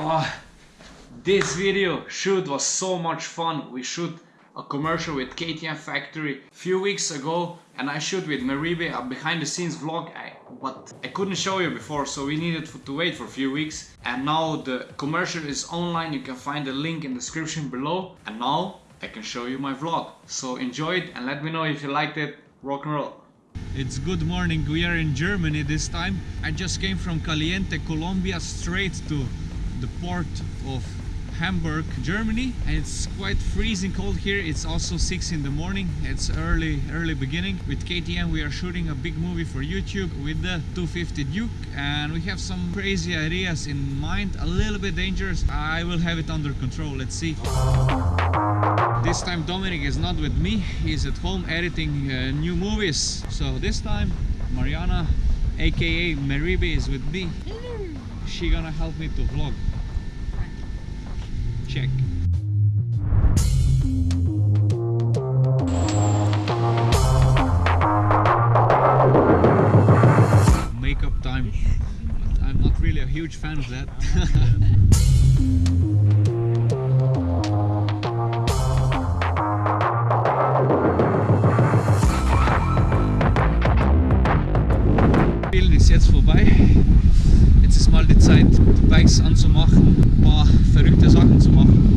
Oh, this video shoot was so much fun. We shoot a commercial with KTM Factory a few weeks ago and I shoot with Maribe a behind the scenes vlog. I, but I couldn't show you before so we needed to wait for a few weeks. And now the commercial is online. You can find the link in the description below. And now I can show you my vlog. So enjoy it and let me know if you liked it. Rock and roll. It's good morning. We are in Germany this time. I just came from Caliente Colombia straight to the port of Hamburg, Germany and it's quite freezing cold here. It's also 6 in the morning. It's early, early beginning. With KTM we are shooting a big movie for YouTube with the 250 Duke and we have some crazy ideas in mind, a little bit dangerous. I will have it under control, let's see. This time Dominic is not with me, he's at home editing uh, new movies. So this time Mariana aka Maribe is with me. She gonna help me to vlog check. Makeup time. I'm not really a huge fan of that. Bikes anzumachen, ein paar verrückte Sachen zu machen.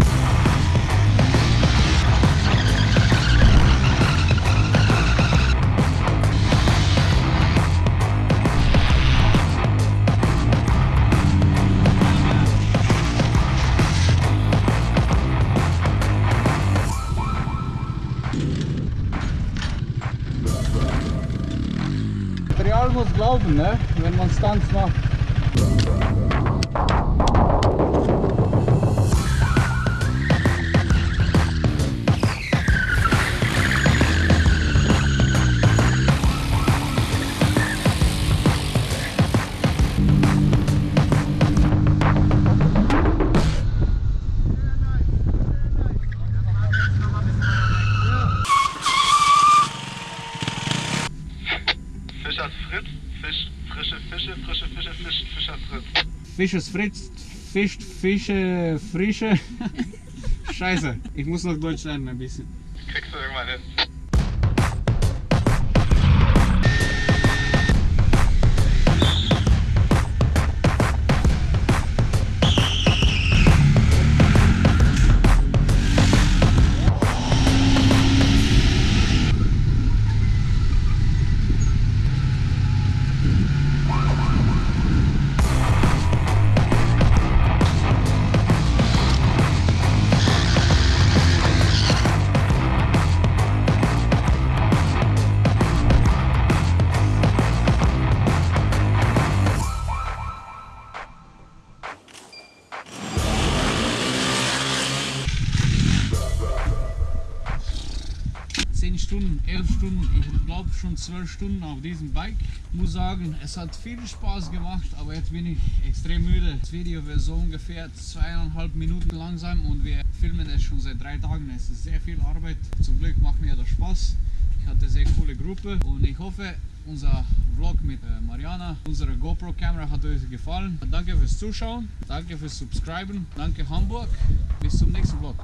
Material muss glauben, ne? wenn man Stunts macht. Frische Fisch, Fischers Fritz. Fisches Fritz, fischt Fische, frische. Scheiße, ich muss noch Deutsch lernen ein bisschen. Kriegst du irgendwann hin. Stunden, elf Stunden, ich glaube schon zwölf Stunden auf diesem Bike. Muss sagen, es hat viel Spaß gemacht, aber jetzt bin ich extrem müde. Das Video wird so ungefähr zweieinhalb Minuten langsam und wir filmen es schon seit drei Tagen. Es ist sehr viel Arbeit. Zum Glück macht mir das Spaß. Ich hatte eine sehr coole Gruppe und ich hoffe, unser Vlog mit äh, Mariana, unsere GoPro-Kamera hat euch gefallen. Danke fürs Zuschauen, danke fürs Subscriben, danke Hamburg. Bis zum nächsten Vlog.